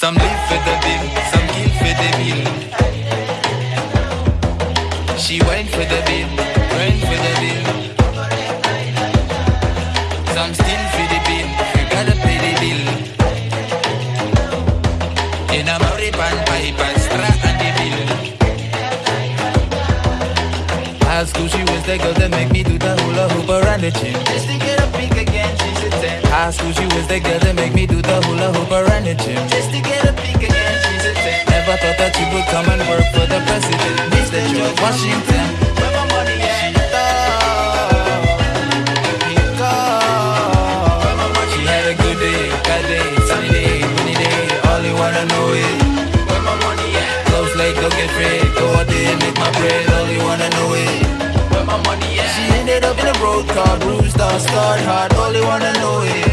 Some live for the bill, some kill for the bill. She went for the bill, went for the bill. Some still for the bill, you gotta pay the bill. In a Mauripan pipe, strat and the bill. High school, she the girl that make me do the hula hoop around the gym. Just to get a peek again, she's a 10. High school, she was the girl that make me do the hula hoop around the gym. Just to get a peek again, she's a 10. Never thought that she would come and work for the president, Mr. George Washington. Road car, bruised scarred hard. All wanna know is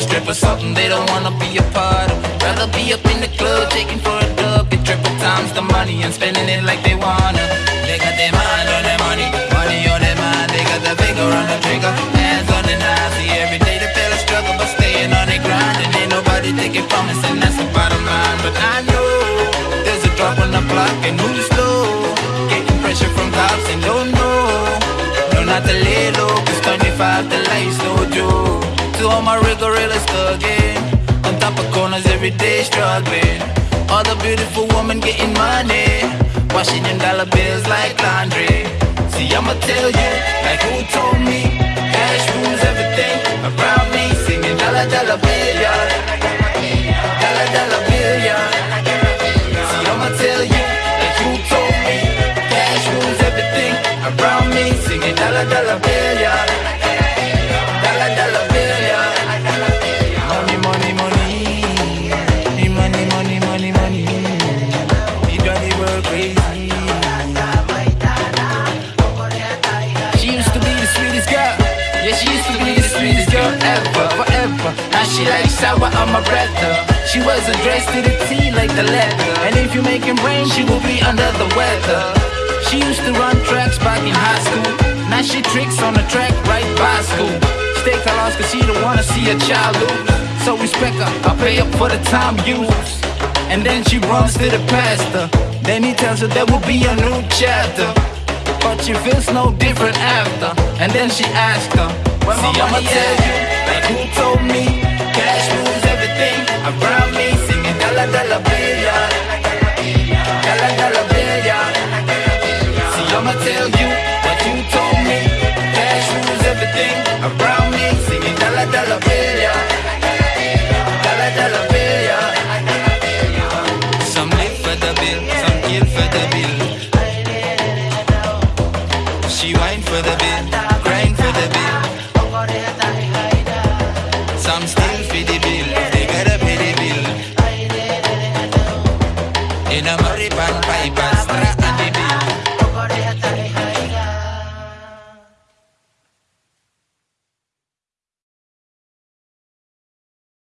On strip or something they don't wanna be a part of. Rather be up in the club, taking for a dub. Get triple times the money and spending it like they wanna. They got their mind on their money, money on their mind. They got the finger on the trigger, hands on the knife. See, every day they feel a struggle, but staying on their grind. And ain't nobody taking promise, and that's the bottom line. But I know there's a drop on the block, and who's slow? Getting pressure from cops, and don't know. No, not the little, cause 25 the joke. To all my rigorous thugging, on top of corners every day struggling. All the beautiful women getting money, washing them dollar bills like laundry. See, I'ma tell you, like who told me, cash rules everything around me. Singing dollar dollar bill, yeah. Dollar dollar bill, yeah. See, I'ma tell you, like who told me, cash rules everything around me. Singing dollar dollar bill, yeah. Now she likes sour amaretto. She was addressed to the T like the leather. And if you make it rain, she will be under the weather. She used to run tracks back in high school. Now she tricks on the track right by school. Stay lost cause she don't wanna see a child lose. So respect her, I pay up for the time used. And then she runs to the pastor. Then he tells her there will be a new chapter. But she feels no different after. And then she asks her, See, I'ma tell you, like who told me, I'ma tell you what you told me. Cash rules everything around me. Singing dollar dollar bill, Dollar dollar bill, Some live for the bill, some kill for the bill. She whine for the bill.